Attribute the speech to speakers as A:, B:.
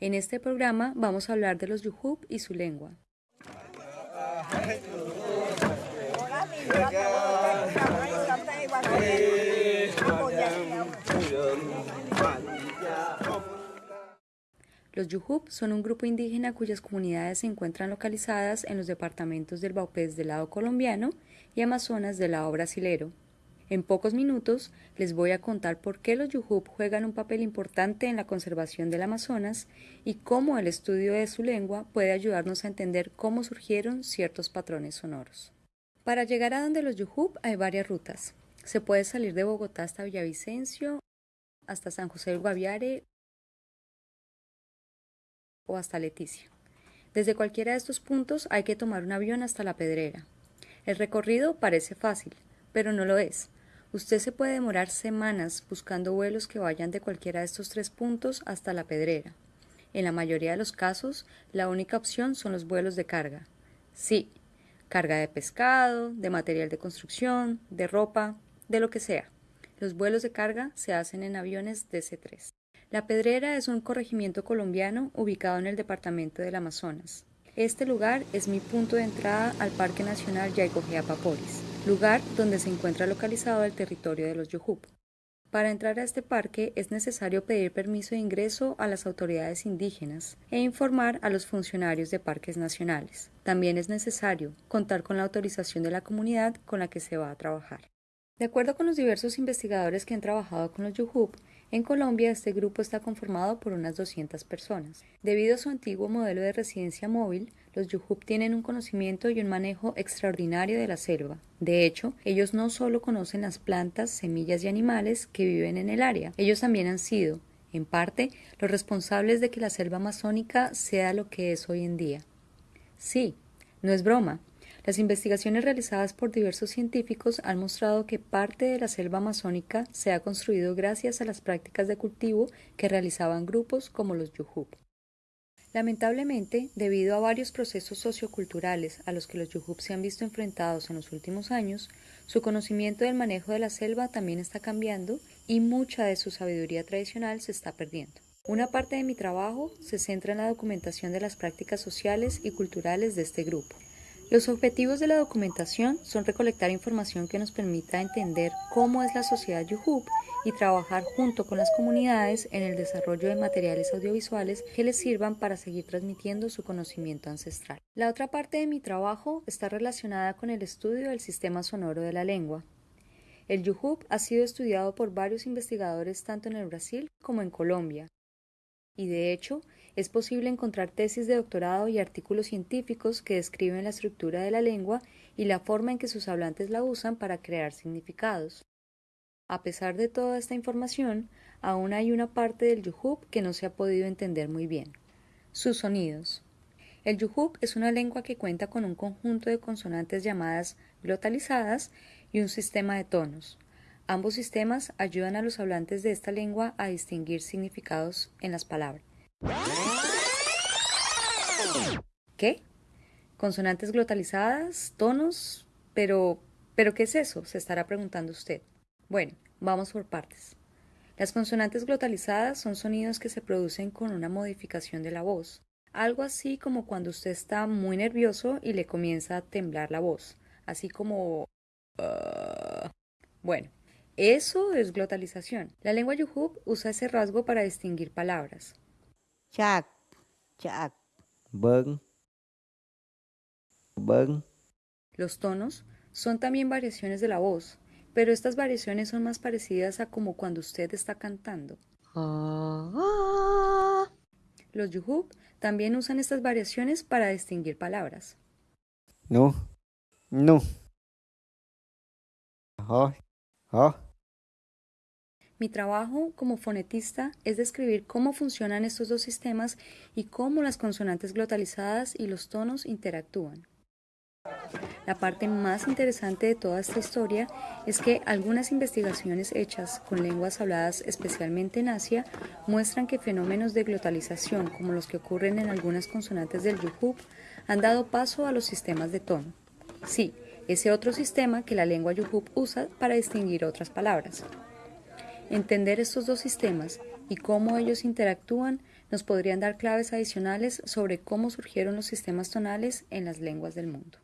A: En este programa vamos a hablar de los Yuhub y su lengua. Los Yuhub son un grupo indígena cuyas comunidades se encuentran localizadas en los departamentos del Baupés del lado colombiano y Amazonas del lado brasilero. En pocos minutos les voy a contar por qué los Yuhub juegan un papel importante en la conservación del Amazonas y cómo el estudio de su lengua puede ayudarnos a entender cómo surgieron ciertos patrones sonoros. Para llegar a donde los Yuhub hay varias rutas. Se puede salir de Bogotá hasta Villavicencio, hasta San José del Guaviare o hasta Leticia. Desde cualquiera de estos puntos hay que tomar un avión hasta la Pedrera. El recorrido parece fácil, pero no lo es. Usted se puede demorar semanas buscando vuelos que vayan de cualquiera de estos tres puntos hasta la Pedrera. En la mayoría de los casos, la única opción son los vuelos de carga. Sí, carga de pescado, de material de construcción, de ropa, de lo que sea. Los vuelos de carga se hacen en aviones DC-3. La Pedrera es un corregimiento colombiano ubicado en el departamento del Amazonas. Este lugar es mi punto de entrada al Parque Nacional Yaigojeapaporis lugar donde se encuentra localizado el territorio de los Yuhub. Para entrar a este parque es necesario pedir permiso de ingreso a las autoridades indígenas e informar a los funcionarios de parques nacionales. También es necesario contar con la autorización de la comunidad con la que se va a trabajar. De acuerdo con los diversos investigadores que han trabajado con los Yuhub, en Colombia este grupo está conformado por unas 200 personas. Debido a su antiguo modelo de residencia móvil, los Yuhub tienen un conocimiento y un manejo extraordinario de la selva. De hecho, ellos no solo conocen las plantas, semillas y animales que viven en el área, ellos también han sido, en parte, los responsables de que la selva amazónica sea lo que es hoy en día. Sí, no es broma. Las investigaciones realizadas por diversos científicos han mostrado que parte de la selva amazónica se ha construido gracias a las prácticas de cultivo que realizaban grupos como los Yuhub. Lamentablemente, debido a varios procesos socioculturales a los que los Yuhub se han visto enfrentados en los últimos años, su conocimiento del manejo de la selva también está cambiando y mucha de su sabiduría tradicional se está perdiendo. Una parte de mi trabajo se centra en la documentación de las prácticas sociales y culturales de este grupo. Los objetivos de la documentación son recolectar información que nos permita entender cómo es la sociedad Yuhub y trabajar junto con las comunidades en el desarrollo de materiales audiovisuales que les sirvan para seguir transmitiendo su conocimiento ancestral. La otra parte de mi trabajo está relacionada con el estudio del sistema sonoro de la lengua. El Yuhub ha sido estudiado por varios investigadores tanto en el Brasil como en Colombia, y de hecho es posible encontrar tesis de doctorado y artículos científicos que describen la estructura de la lengua y la forma en que sus hablantes la usan para crear significados. A pesar de toda esta información, aún hay una parte del Yuhub que no se ha podido entender muy bien. Sus sonidos. El Yuhub es una lengua que cuenta con un conjunto de consonantes llamadas glotalizadas y un sistema de tonos. Ambos sistemas ayudan a los hablantes de esta lengua a distinguir significados en las palabras. ¿Qué? ¿Consonantes glotalizadas? ¿Tonos? Pero, ¿pero qué es eso? Se estará preguntando usted. Bueno, vamos por partes. Las consonantes glotalizadas son sonidos que se producen con una modificación de la voz, algo así como cuando usted está muy nervioso y le comienza a temblar la voz, así como... Ah". bueno, eso es glotalización. La lengua Yuhub usa ese rasgo para distinguir palabras.
B: Chak, chak.
A: Los tonos son también variaciones de la voz, pero estas variaciones son más parecidas a como cuando usted está cantando. Los Yuhub también usan estas variaciones para distinguir palabras.
B: No, no.
A: Mi trabajo como fonetista es describir cómo funcionan estos dos sistemas y cómo las consonantes glotalizadas y los tonos interactúan. La parte más interesante de toda esta historia es que algunas investigaciones hechas con lenguas habladas especialmente en Asia muestran que fenómenos de glotalización como los que ocurren en algunas consonantes del Yuhub han dado paso a los sistemas de tono. Sí, ese otro sistema que la lengua Yuhub usa para distinguir otras palabras. Entender estos dos sistemas y cómo ellos interactúan nos podrían dar claves adicionales sobre cómo surgieron los sistemas tonales en las lenguas del mundo.